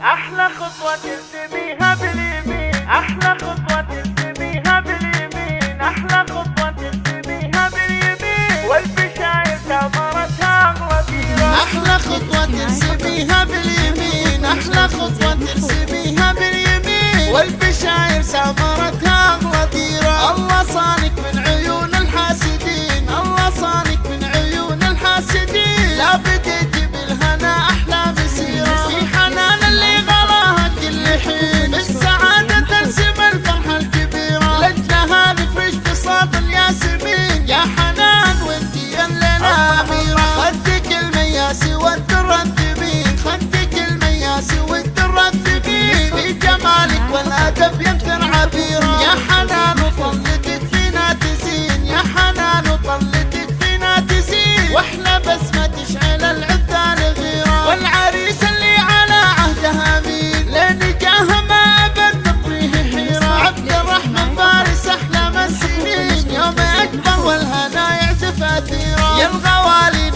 أحلى خطوة ترتبيها الدهر والهنا يعزف أثيرا يا الغوالي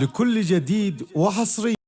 لكل جديد وحصري.